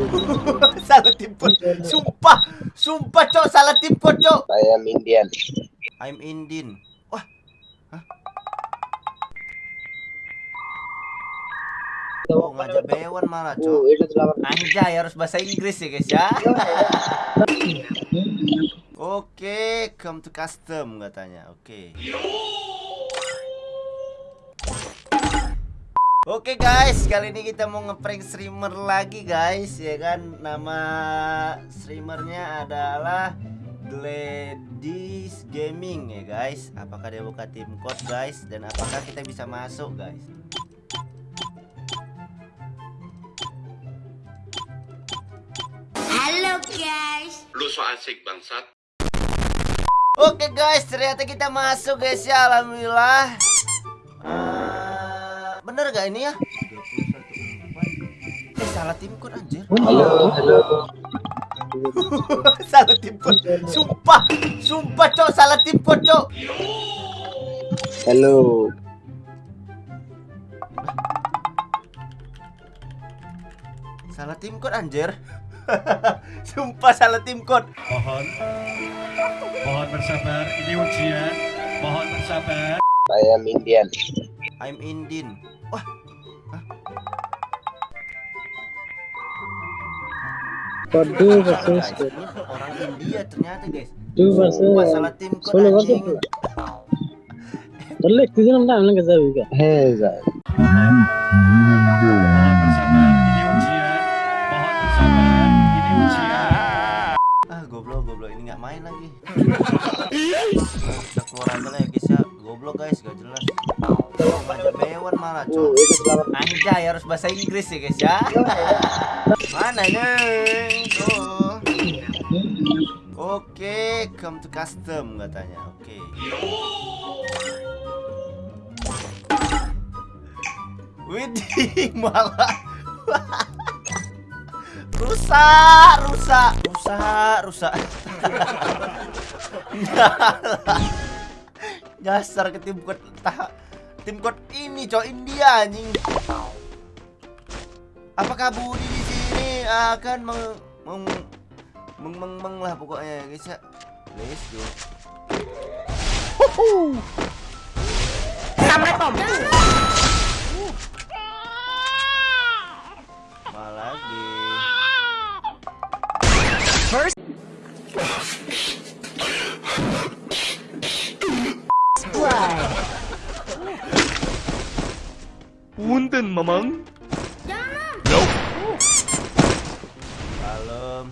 salah timput. Sumpah, sumpah cok salah timput cok. Saya Indian. I'm Indin. Wah, oh ngajak Bewan malah cok. Oh, itu selamat. Anjay harus bahasa Inggris ya guys ya. Oke, come to custom katanya. Oke. Oke guys, kali ini kita mau ngeprank streamer lagi guys, ya kan? Nama streamernya adalah Gladys Gaming ya guys. Apakah dia buka tim code guys? Dan apakah kita bisa masuk guys? Halo guys. Lu so asik bangsat. Oke guys, ternyata kita masuk guys ya, alhamdulillah. Bener gak ini ya? Eh, salah tim code anjir. Halo, halo. salah tim code. Sumpah, sumpah cok, salah tim code cok. Halo. Salah tim code anjir. sumpah salah tim code. Mohon Mohon bersabar Ini ujian Mohon bersabar Saya Indian. I'm Indin. Wah, Waduh, guys. Ini orang India ternyata guys. Duh, bahasa. Salah tim anjing. bahasa. Terlek di dalam dalam nggak tahu? Heza. Mohon bersabar Ini ujian Mohon bersabar Ini ujian Ah, goblok, goblok ini nggak main lagi. Kita keluar aja Goblok guys, gak jelas. Ngajak Bewan malah, cok. Anjay harus bahasa Inggris ya guys ya. Mana nih? Oh. Oke, come to custom katanya. Oke. Widih, malah rusak, rusak, rusak, rusak. Nyasar ke tim code tah- tim code ini cowok India anjing. Apakah Budi di sini akan meng meng meng, meng, meng lah pokoknya guys ya. Let's go. Assalamualaikum. Punten, Mamang. Kalem,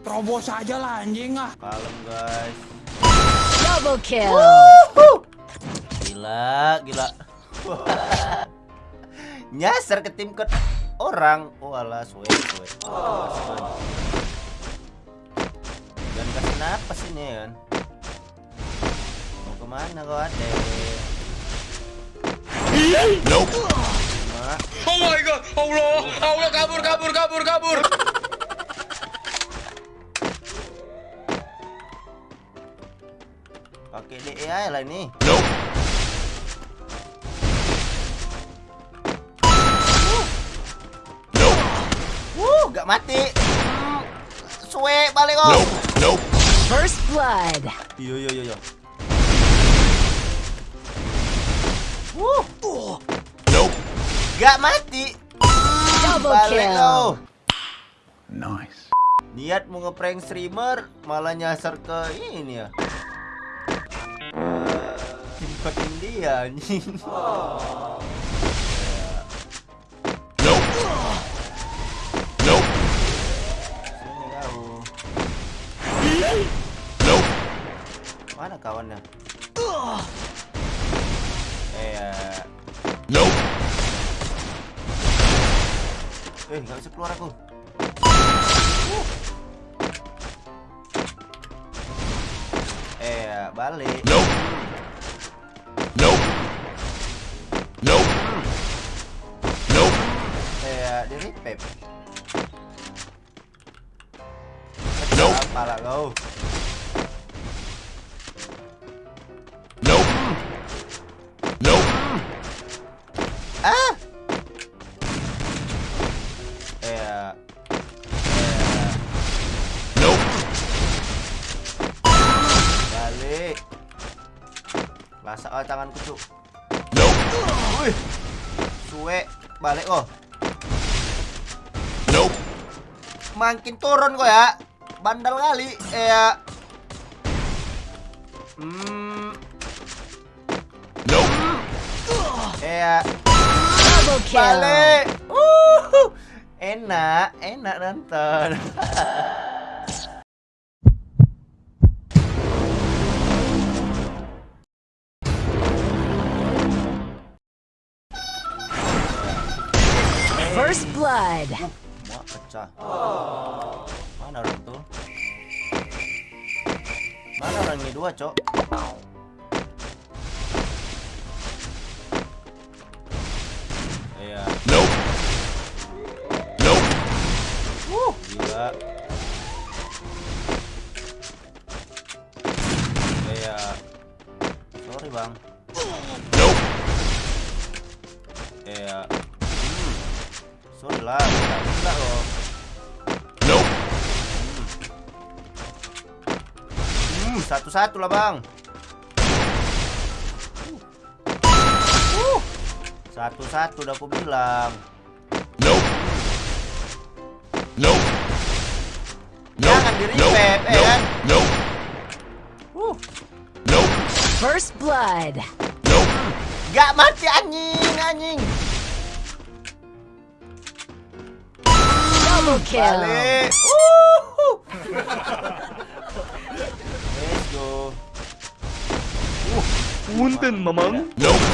Terobos aja lah anjing ah. kalem guys. Double kill. Gila, gila. Nyasar ke tim code orang. Oh alah, suwe, suwe. Dan kasih napas ini ya kan. Mau ke mana kau adek? Mak, Oh my god. Allah. Allah kabur kabur kabur kabur. pakai DE lah ini. Wuh, gak mati. Hmm, Suwe balik kok. First blood. Yo yo yo yo. Wuh. Gak mati. Double kill. Nice Niat mau ngeprank streamer malah nyasar ke ini ya. Tim code India anjing. Sini kau. Mana kawannya? Eh, nggak bisa keluar aku. Eh, ya, balik. Eh, ya, di repep. Apa lah kau? Tanganku cuk. Wih. Suwe balik oh. Makin turun kok ya. Bandel kali. Eh ya. Hmm. Eh ya. Balik. Uh. Enak, enak nonton. First blood. Wah, pecah. Mana orang tuh? Mana orang ini dua, Cok? Iya. Nope. Nope. Wuh, gila. Iya. Sorry, Bang. Nope. Iya. Hmm. Sorry lah, nggak bisa loh. Nope. Hmm, satu-satu lah bang. Uh. Satu-satu udah aku bilang. Nope. Nope. Jangan di revive, eh kan? Nope. Uh. Nope. First blood. Nope. Gak mati anjing, anjing. Double kill. Balik. Uhuh. Let's go. Punten, Mamang. Nope.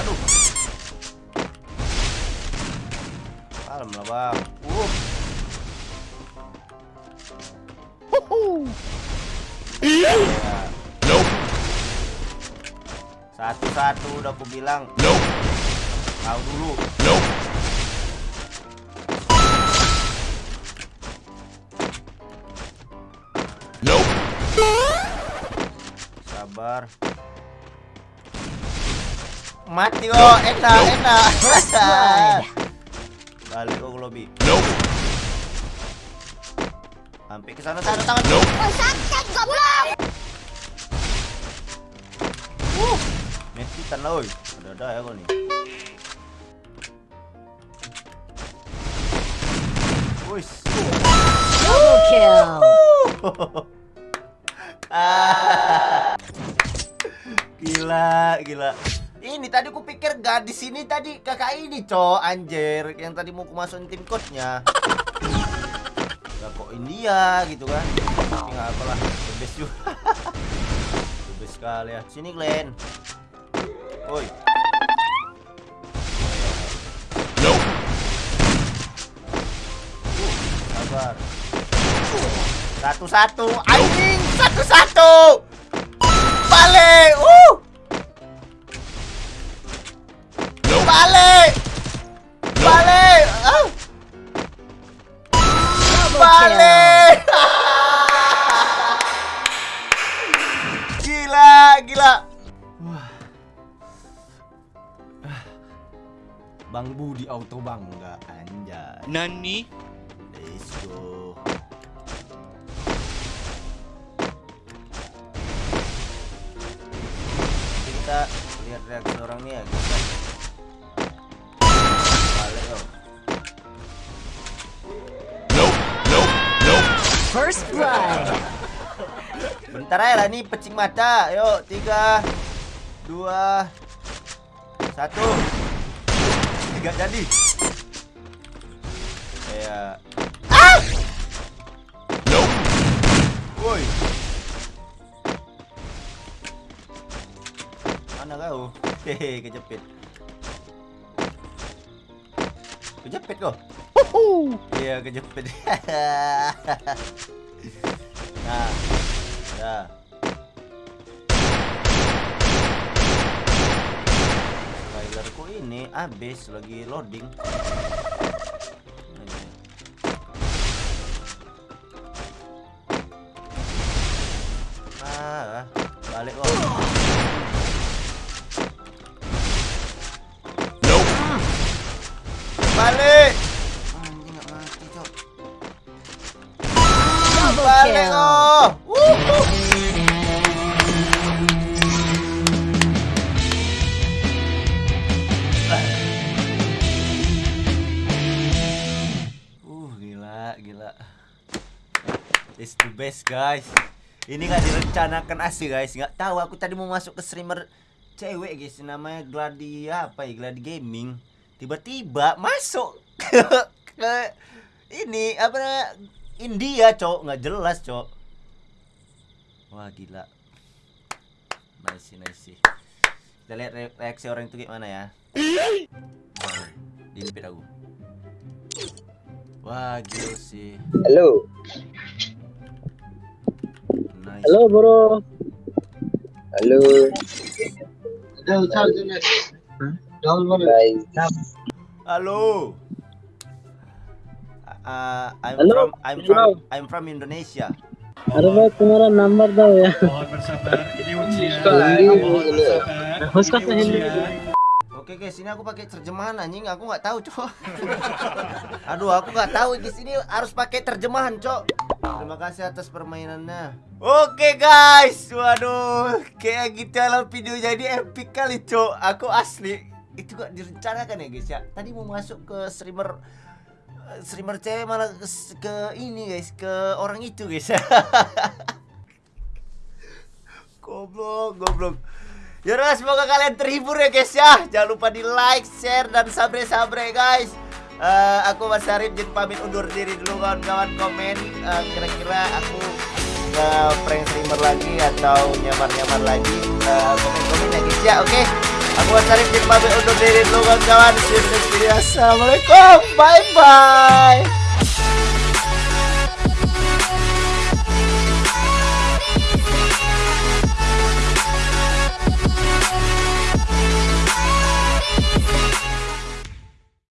Aduh. Kalem lah bang. Uh. Ya. Nope. Satu-satu udah aku bilang. Nope. Tahu dulu. Nope. Sabar. Mati oh, enak, enak. First blood. Balik oh lobby. Nope. Sampai ke sana sana tangan. Nope. Uh, metikan lah, oi. Ada ada ya kau nih. Wis. Double kill. Ah. Gila, gila. Ini tadi ku pikir gadis ini tadi kakak ini, cok, anjir, yang tadi mau masukin tim coachnya. Ya kok India gitu kan? Tapi nggak apalah, the best juga. the best sekali ya. Sini Glenn. Oi. Sabar. Satu-satu, anjing, satu-satu. Balik, uh. Balik. Balik. Ah. Balik. gila, gila. Wah. Bang Budi auto bangga anjay. Nani? Reaksi orang nih ya kita. Balik yo. First blood. Bentar aja lah nih pecing mata. Yuk, tiga, dua, satu. Tiga jadi. Ya. Ah! Woi. Mana kau? Hehe, kejepit. Kejepit kau? Iya, kejepit. nah. Ya. Spoilerku ini habis lagi loading. Best guys. Ini nggak direncanakan asli guys. Nggak tahu aku tadi mau masuk ke streamer cewek guys namanya Gladi apa ya Gladi Gaming. Tiba-tiba masuk ke, ke ini apa namanya, India cok nggak jelas cok. Wah gila. Nice nice. Kita lihat re- reaksi orang itu gimana ya. Dilipit aku. Wah gila sih. Hello. Nice. Halo bro. Hello. Guys. Halo. Uh, I'm Halo, from I'm bro. from I'm from Indonesia. अरे भाई तुम्हारा नंबर दो यार Mohon bersabar, ini ujian. Ini Mohon ini. bersabar. Oke guys, ini aku pakai terjemahan anjing, aku nggak tahu cok. Aduh, aku nggak tahu di sini harus pakai terjemahan cok. Terima kasih atas permainannya. Oke guys, waduh, kayak gitu dalam video jadi epic kali cok. Aku asli itu gak direncanakan ya guys ya. Tadi mau masuk ke streamer streamer cewek malah ke, ke ini guys, ke orang itu guys. goblok, goblok. Yaudah semoga kalian terhibur ya guys ya. Jangan lupa di like, share, dan sabre-sabre guys. Eh, Aku Mas Arif jadi pamit undur diri dulu kawan-kawan. Komen Eh, Kira-kira aku ke prank streamer lagi atau nyamar-nyamar lagi. Eh, Komen-komen ya guys ya oke? Aku Mas Arif jadi pamit undur diri dulu kawan-kawan. See you next Assalamualaikum. Bye-bye